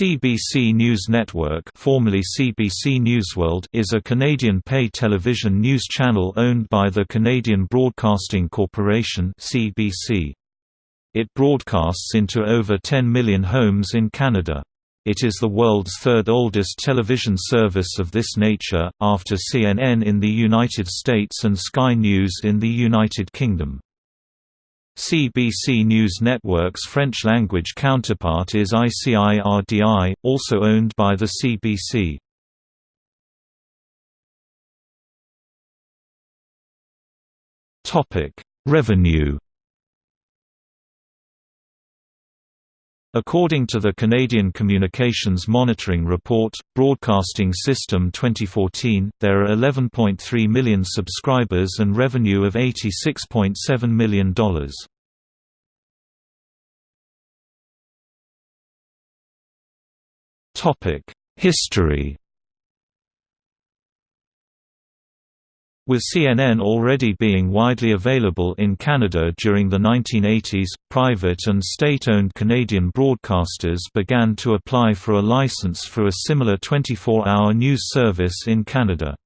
CBC News Network formerly CBC Newsworld is a Canadian pay television news channel owned by the Canadian Broadcasting Corporation CBC. It broadcasts into over 10 million homes in Canada. It is the world's third oldest television service of this nature, after CNN in the United States and Sky News in the United Kingdom. CBC News Network's French-language counterpart is ICI RDI, also owned by the CBC. Revenue According to the Canadian Communications Monitoring Report, Broadcasting System 2014, there are 11.3 million subscribers and revenue of $86.7 million. History With CNN already being widely available in Canada during the 1980s, private and state-owned Canadian broadcasters began to apply for a license for a similar 24-hour news service in Canada.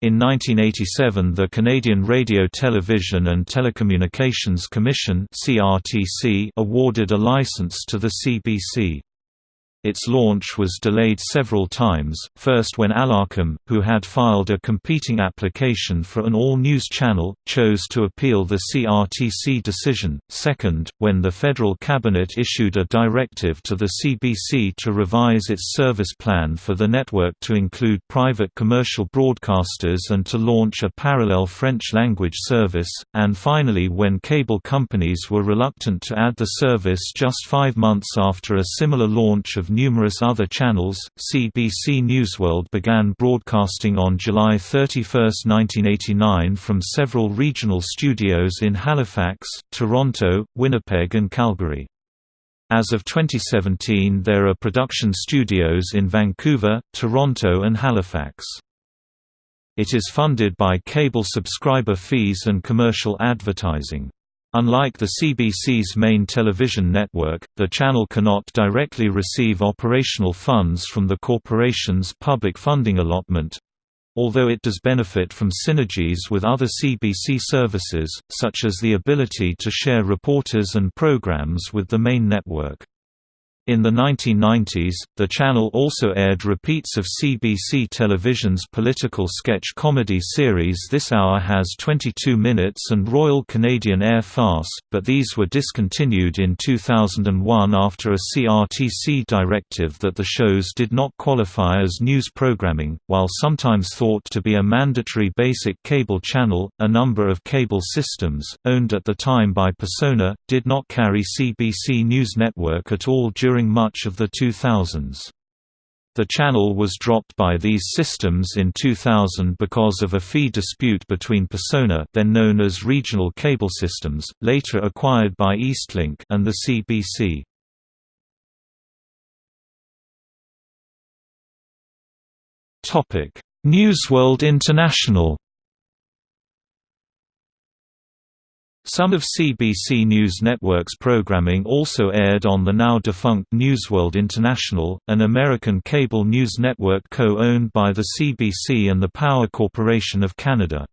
In 1987 the Canadian Radio Television and Telecommunications Commission awarded a license to the CBC. Its launch was delayed several times, first when Allarcom, who had filed a competing application for an all-news channel, chose to appeal the CRTC decision, second, when the federal cabinet issued a directive to the CBC to revise its service plan for the network to include private commercial broadcasters and to launch a parallel French-language service, and finally when cable companies were reluctant to add the service just five months after a similar launch of numerous other channels. CBC Newsworld began broadcasting on July 31, 1989 from several regional studios in Halifax, Toronto, Winnipeg and Calgary. As of 2017 there are production studios in Vancouver, Toronto and Halifax. It is funded by cable subscriber fees and commercial advertising. Unlike the CBC's main television network, the channel cannot directly receive operational funds from the corporation's public funding allotment, although it does benefit from synergies with other CBC services, such as the ability to share reporters and programs with the main network. In the 1990s, the channel also aired repeats of CBC Television's political sketch comedy series This Hour Has 22 Minutes and Royal Canadian Air Farce, but these were discontinued in 2001 after a CRTC directive that the shows did not qualify as news programming. While sometimes thought to be a mandatory basic cable channel, a number of cable systems, owned at the time by Persona, did not carry CBC News Network at all during during much of the 2000s. The channel was dropped by these systems in 2000 because of a fee dispute between Persona then known as Regional Cable Systems, later acquired by Eastlink and the CBC. Newsworld International Some of CBC News Network's programming also aired on the now-defunct Newsworld International, an American cable news network co-owned by the CBC and the Power Corporation of Canada.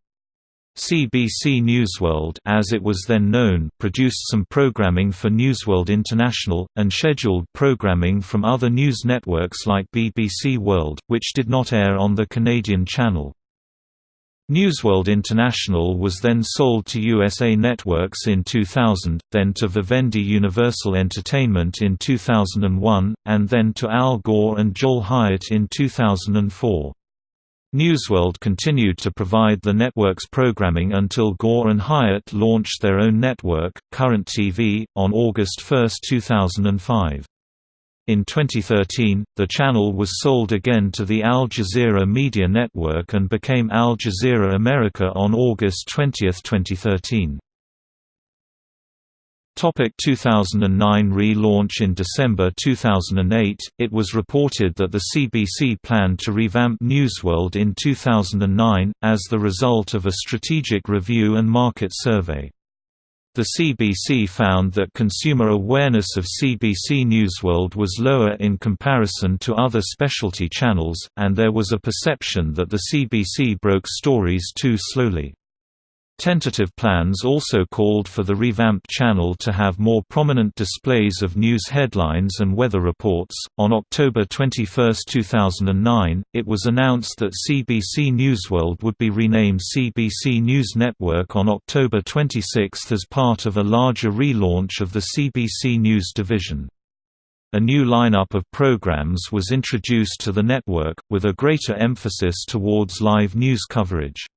CBC Newsworld as it was then known produced some programming for Newsworld International, and scheduled programming from other news networks like BBC World, which did not air on the Canadian channel. Newsworld International was then sold to USA Networks in 2000, then to Vivendi Universal Entertainment in 2001, and then to Al Gore and Joel Hyatt in 2004. Newsworld continued to provide the network's programming until Gore and Hyatt launched their own network, Current TV, on August 1, 2005. In 2013, the channel was sold again to the Al Jazeera Media Network and became Al Jazeera America on August 20, 2013. Topic 2009 Re-launch In December 2008, it was reported that the CBC planned to revamp Newsworld in 2009, as the result of a strategic review and market survey. The CBC found that consumer awareness of CBC Newsworld was lower in comparison to other specialty channels, and there was a perception that the CBC broke stories too slowly. Tentative plans also called for the revamped channel to have more prominent displays of news headlines and weather reports. On October 21, 2009, it was announced that CBC Newsworld would be renamed CBC News Network on October 26 as part of a larger relaunch of the CBC News division. A new lineup of programs was introduced to the network, with a greater emphasis towards live news coverage.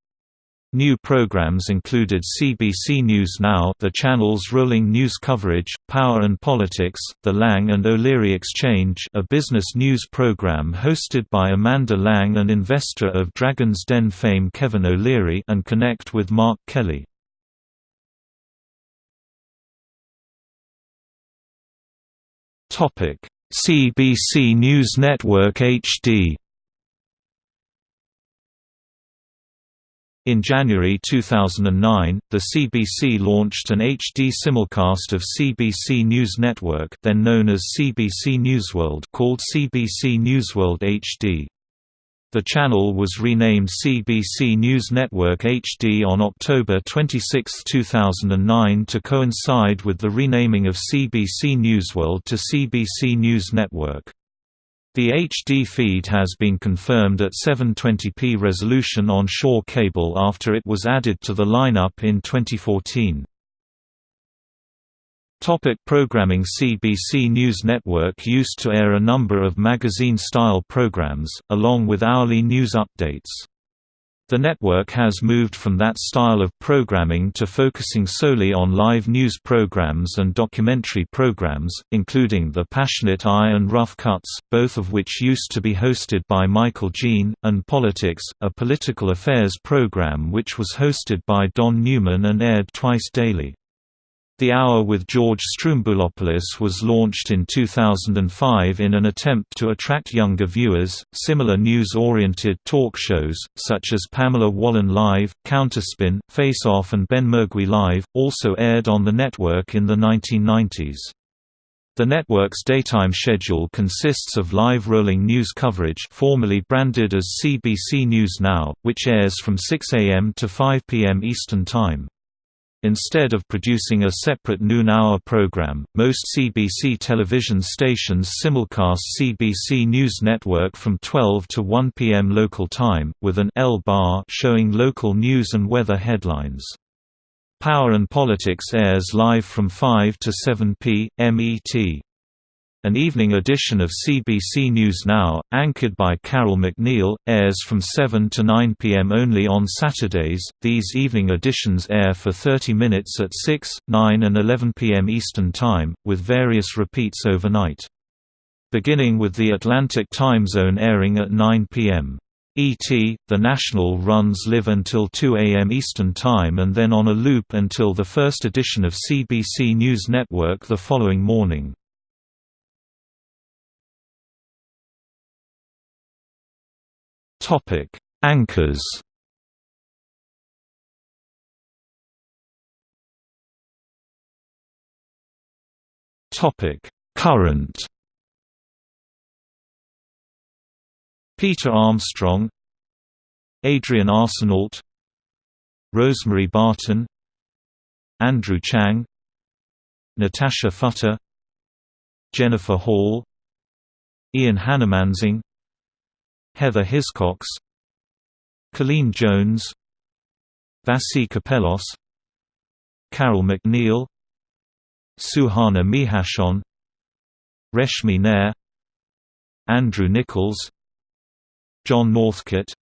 New programs included CBC News Now the channel's rolling news coverage, Power and Politics, The Lang and O'Leary Exchange a business news program hosted by Amanda Lang and investor of Dragon's Den fame Kevin O'Leary and Connect with Mark Kelly. Topic: CBC News Network HD In January 2009, the CBC launched an HD simulcast of CBC News Network then known as CBC Newsworld called CBC Newsworld HD. The channel was renamed CBC News Network HD on October 26, 2009 to coincide with the renaming of CBC Newsworld to CBC News Network. The HD feed has been confirmed at 720p resolution on Shaw Cable after it was added to the lineup in 2014. Topic programming CBC News Network used to air a number of magazine-style programs, along with hourly news updates. The network has moved from that style of programming to focusing solely on live news programs and documentary programs, including The Passionate Eye and Rough Cuts, both of which used to be hosted by Michaëlle Jean, and Politics, a political affairs program which was hosted by Don Newman and aired twice daily. The Hour with George Stroumboulopoulos was launched in 2005 in an attempt to attract younger viewers. Similar news oriented talk shows, such as Pamela Wallin Live, Counterspin, Face Off, and Benmergui Live, also aired on the network in the 1990s. The network's daytime schedule consists of live rolling news coverage formerly branded as CBC News Now, which airs from 6 a.m. to 5 p.m. Eastern Time. Instead of producing a separate noon-hour program, most CBC television stations simulcast CBC News Network from 12 to 1 p.m. local time, with an L bar showing local news and weather headlines. Power and Politics airs live from 5 to 7 p.m. ET. An evening edition of CBC News Now, anchored by Carole MacNeil, airs from 7 to 9 p.m. only on Saturdays. These evening editions air for 30 minutes at 6, 9, and 11 p.m. Eastern Time, with various repeats overnight. Beginning with the Atlantic time zone airing at 9 p.m. ET, the National runs live until 2 a.m. Eastern Time and then on a loop until the first edition of CBC News Network the following morning. Topic: Anchors. Topic: Current. Peter Armstrong, Adrienne Arsenault, Rosemary Barton, Andrew Chang, Natasha Fatah, Jennifer Hall, Ian Hanomansing Heather Hiscox Colleen Jones Vassy Kapelos Carole MacNeil Suhana Meharchand Reshmi Nair Andrew Nichols John Northcott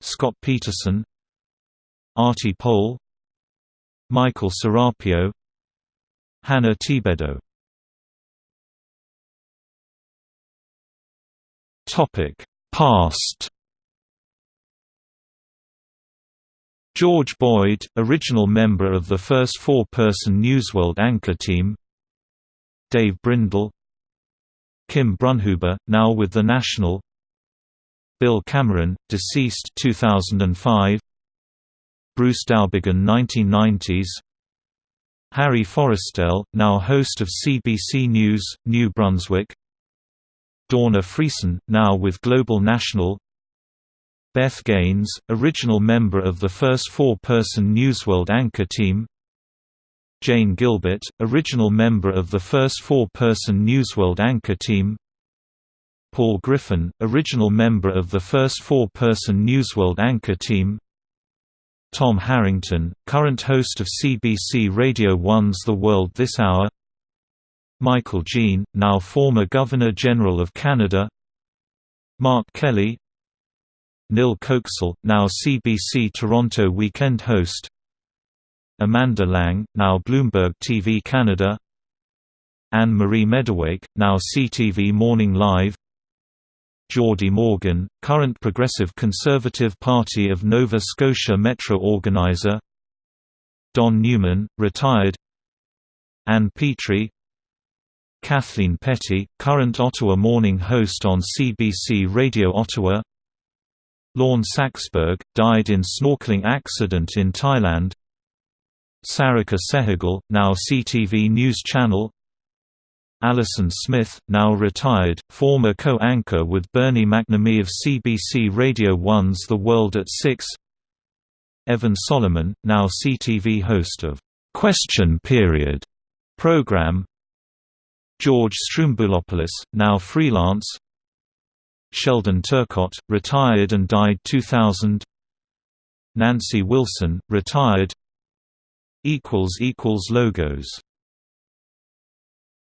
Scott Peterson Aarti Pole Michael Serapio Hannah Thibedeau Topic Past. George Boyd, original member of the first four-person Newsworld anchor team. Dave Brindle. Kim Brunhuber, now with The National. Bill Cameron, deceased 2005 Bruce Dowbiggin 1990s Harry Forestell, now host of CBC News, New Brunswick Dawna Friesen, now with Global National. Beth Gaines, original member of the first four-person Newsworld anchor team. Jane Gilbert, original member of the first four-person Newsworld anchor team. Paul Griffin, original member of the first four-person Newsworld anchor team. Tom Harrington, current host of CBC Radio 1's The World This Hour Michaëlle Jean, now former Governor-General of Canada. Mark Kelly. Nil Köksal, now CBC Toronto weekend host. Amanda Lang, now Bloomberg TV Canada. Anne-Marie Mediwake, now CTV Morning Live. Geordie Morgan, current Progressive Conservative Party of Nova Scotia Metro organiser Don Newman, retired. Anne Petrie Kathleen Petty, current Ottawa morning host on CBC Radio Ottawa. Lorne Saxberg, died in snorkeling accident in Thailand. Sarika Sehgal, now CTV News Channel. Alison Smith, now retired, former co-anchor with Bernie McNamee of CBC Radio 1's The World at 6 Evan Solomon, now CTV host of "'Question Period' program George Stroumboulopoulos, now freelance. Sheldon Turcott, retired and died 2000 Nancy Wilson, retired. Logos